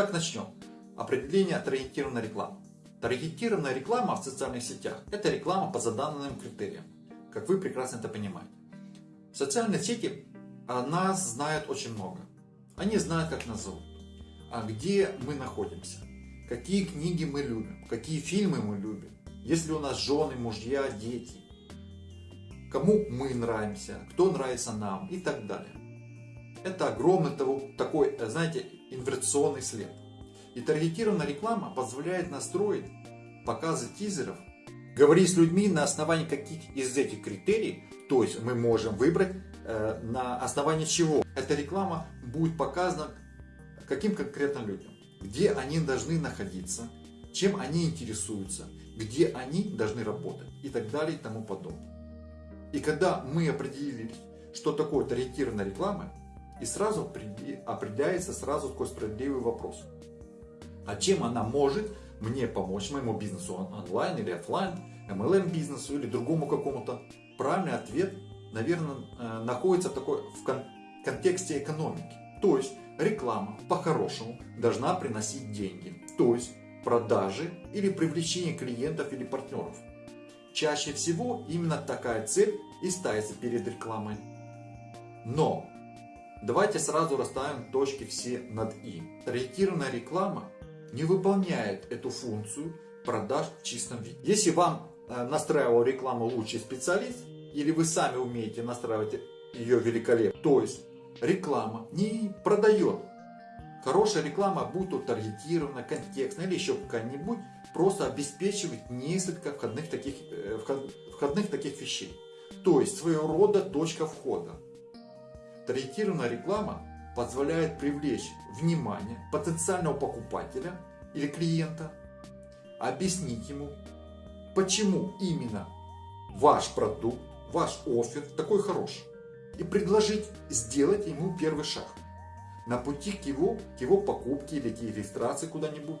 Итак, начнем. Определение таргетированной рекламы. Таргетированная реклама в социальных сетях – это реклама по заданным критериям, как вы прекрасно это понимаете. Социальные сети нас знают очень много. Они знают, как нас зовут, а где мы находимся, какие книги мы любим, какие фильмы мы любим, есть ли у нас жены, мужья, дети, кому мы нравимся, кто нравится нам и так далее. Это огромный такой, знаете, инверсионный след. И таргетированная реклама позволяет настроить показы тизеров, говорить с людьми на основании каких из этих критерий, то есть мы можем выбрать э, на основании чего эта реклама будет показана каким конкретно людям, где они должны находиться, чем они интересуются, где они должны работать и так далее и тому подобное. И когда мы определились, что такое таргетированная реклама, и сразу определяется сразу такой справедливый вопрос. А чем она может мне помочь моему бизнесу онлайн или офлайн, MLM бизнесу или другому какому-то? Правильный ответ, наверное, э, находится такой в контексте экономики. То есть реклама по-хорошему должна приносить деньги. То есть продажи или привлечение клиентов или партнеров. Чаще всего именно такая цель и ставится перед рекламой. Но давайте сразу расставим точки все над «и». Таргетированная реклама не выполняет эту функцию продаж в чистом виде. Если вам э, настраивал рекламу лучший специалист, или вы сами умеете настраивать ее великолепно, то есть реклама не продает. Хорошая реклама, будь то таргетированная, контекстная или еще какая-нибудь, просто обеспечивает несколько входных таких, э, входных таких вещей. То есть своего рода точка входа. Таргетированная реклама позволяет привлечь внимание потенциального покупателя или клиента, объяснить ему, почему именно ваш продукт, ваш офер такой хороший, и предложить сделать ему первый шаг на пути к его, к его покупке или к регистрации куда-нибудь.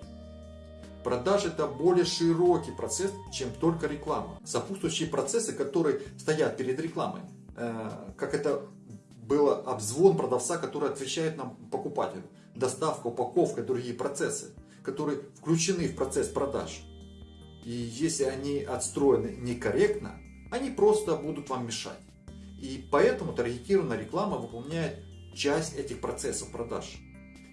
Продажа это более широкий процесс, чем только реклама. Сопутствующие процессы, которые стоят перед рекламой, э, как это было обзвон продавца, который отвечает нам покупателю, доставка, упаковка, другие процессы, которые включены в процесс продаж. И если они отстроены некорректно, они просто будут вам мешать. И поэтому таргетированная реклама выполняет часть этих процессов продаж.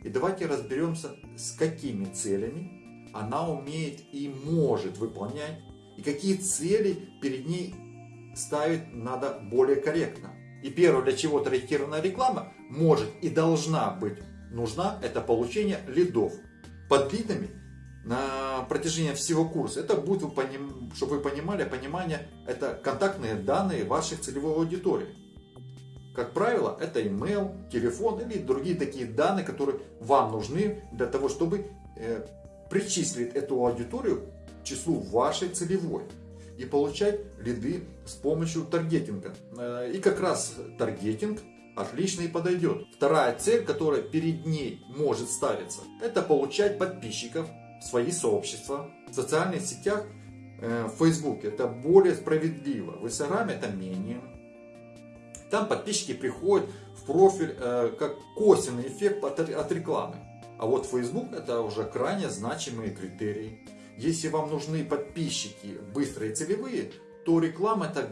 И давайте разберемся, с какими целями она умеет и может выполнять, и какие цели перед ней ставить надо более корректно. И первое, для чего таргетированная реклама может и должна быть нужна, это получение лидов. Под лидами на протяжении всего курса, это будет, чтобы вы понимали, понимание, это контактные данные ваших целевой аудитории. Как правило, это email, телефон или другие такие данные, которые вам нужны для того, чтобы э, причислить эту аудиторию к числу вашей целевой и получать лиды с помощью таргетинга. Э, и как раз таргетинг отлично и подойдет. Вторая цель, которая перед ней может ставиться, это получать подписчиков в свои сообщества. В социальных сетях, э, в Фейсбуке это более справедливо, в Инстаграме это менее. Там подписчики приходят в профиль э, как косвенный эффект от рекламы. А вот Facebook это уже крайне значимые критерии. Если вам нужны подписчики быстрые целевые, то реклама это,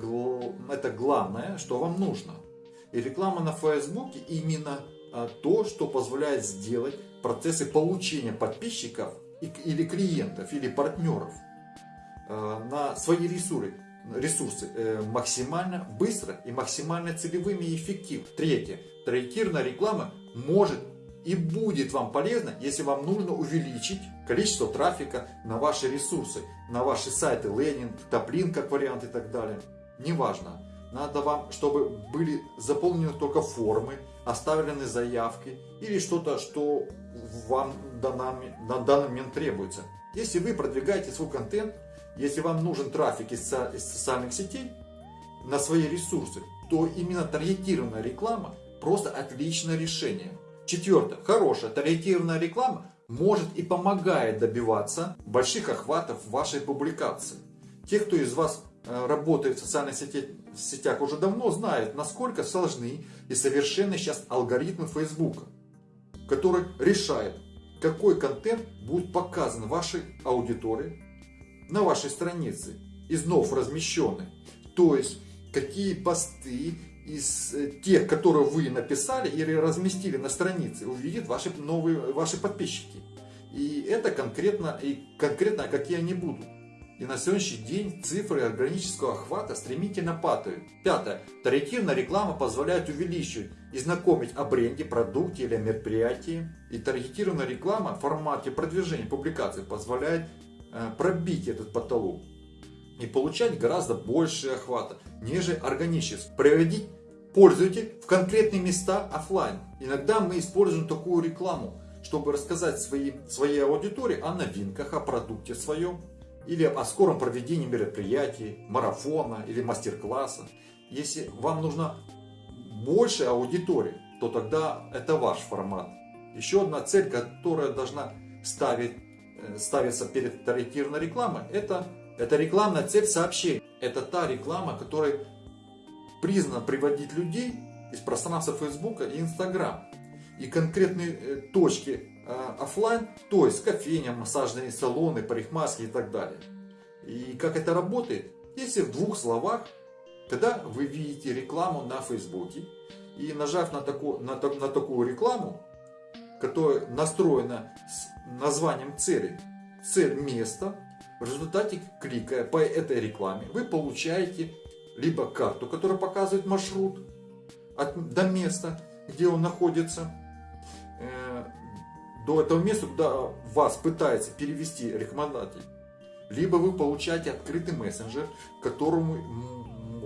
это главное, что вам нужно. И реклама на Фейсбуке именно а, то, что позволяет сделать процессы получения подписчиков или клиентов, или партнеров а, на свои ресурсы, ресурсы э, максимально быстро и максимально целевыми и эффективно. Третье. Таргетированная реклама может и будет вам полезно, если вам нужно увеличить количество трафика на ваши ресурсы, на ваши сайты, лендинг, топлин как вариант и так далее. Неважно. Надо вам, чтобы были заполнены только формы, оставлены заявки или что-то, что вам на данный момент требуется. Если вы продвигаете свой контент, если вам нужен трафик из социальных сетей на свои ресурсы, то именно таргетированная реклама просто отличное решение. Четвертое. Хорошая таргетированная реклама может и помогает добиваться больших охватов вашей публикации. Те, кто из вас э, работает в социальных сетях уже давно, знают, насколько сложны и совершенны сейчас алгоритмы Facebook, который решает, какой контент будет показан вашей аудитории на вашей странице, из вновь размещенных. То есть, какие посты из э, тех, которые вы написали или разместили на странице, увидят ваши новые ваши подписчики. И это конкретно, и конкретно какие они будут. И на сегодняшний день цифры органического охвата стремительно падают. Пятое. Таргетированная реклама позволяет увеличивать и знакомить о бренде, продукте или мероприятии. И таргетированная реклама в формате продвижения публикаций позволяет э, пробить этот потолок и получать гораздо больше охвата, нежели органически. Приводить пользователей в конкретные места офлайн. Иногда мы используем такую рекламу, чтобы рассказать своей, своей аудитории о новинках, о продукте своем, или о скором проведении мероприятий, марафона или мастер-класса. Если вам нужна больше аудитории, то тогда это ваш формат. Еще одна цель, которая должна ставить, э, ставиться перед таргетированной рекламой, это, это рекламная цель сообщений. Это та реклама, которая признана приводить людей из пространства Facebook и Instagram и конкретные э, точки э, офлайн, то есть кофейня, массажные салоны, парикмахерские и так далее. И как это работает? Если в двух словах, когда вы видите рекламу на Фейсбуке и нажав на, таку, на, на такую рекламу, которая настроена с названием цели, цель места, в результате кликая по этой рекламе, вы получаете либо карту, которая показывает маршрут от, до места, где он находится, Э, до этого места, куда вас пытается перевести рекомендатель, либо вы получаете открытый мессенджер, которому,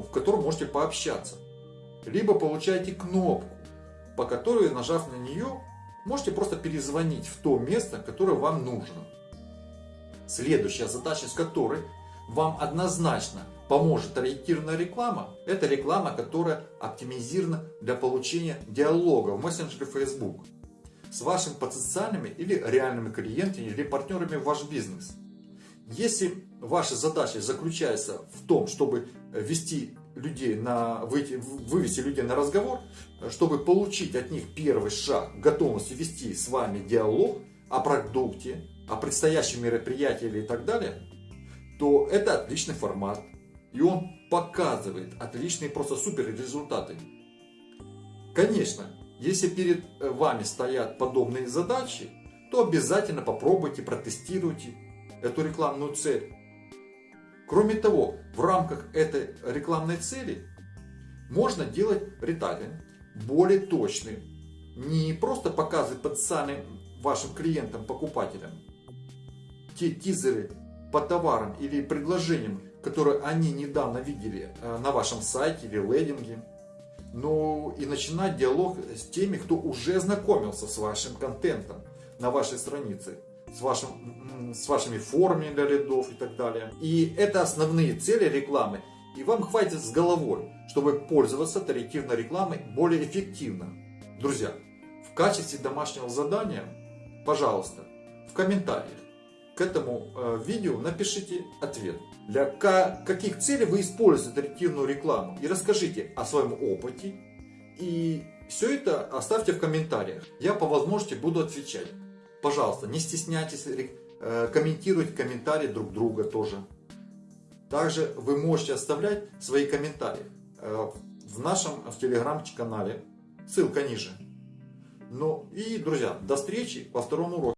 в котором можете пообщаться, либо получаете кнопку, по которой, нажав на нее, можете просто перезвонить в то место, которое вам нужно. Следующая задача, с которой вам однозначно поможет ориентированная реклама, это реклама, которая оптимизирована для получения диалога в мессенджере Facebook с вашими потенциальными или реальными клиентами или партнерами в ваш бизнес. Если ваша задача заключается в том, чтобы ввести людей на, выйти, вывести людей на разговор, чтобы получить от них первый шаг готовности вести с вами диалог о продукте, о предстоящем мероприятии или так далее, то это отличный формат. И он показывает отличные, просто супер результаты. Конечно, если перед э, вами стоят подобные задачи, то обязательно попробуйте, протестируйте эту рекламную цель. Кроме того, в рамках этой рекламной цели можно делать ретайлинг более точный. Не просто показывать потенциальным вашим клиентам, покупателям те тизеры по товарам или предложениям, которые они недавно видели э, на вашем сайте или лендинге, но и начинать диалог с теми, кто уже знакомился с вашим контентом на вашей странице, с, вашим, с вашими формами для лидов и так далее. И это основные цели рекламы. И вам хватит с головой, чтобы пользоваться таргетированной рекламой более эффективно. Друзья, в качестве домашнего задания, пожалуйста, в комментариях к этому э, видео напишите ответ. Для каких целей вы используете таргетированную рекламу. И расскажите о своем опыте. И все это оставьте в комментариях. Я по возможности буду отвечать. Пожалуйста, не стесняйтесь э, комментировать комментарии друг друга тоже. Также вы можете оставлять свои комментарии э, в нашем в телеграм-канале. Ссылка ниже. Ну и, друзья, до встречи во втором уроке.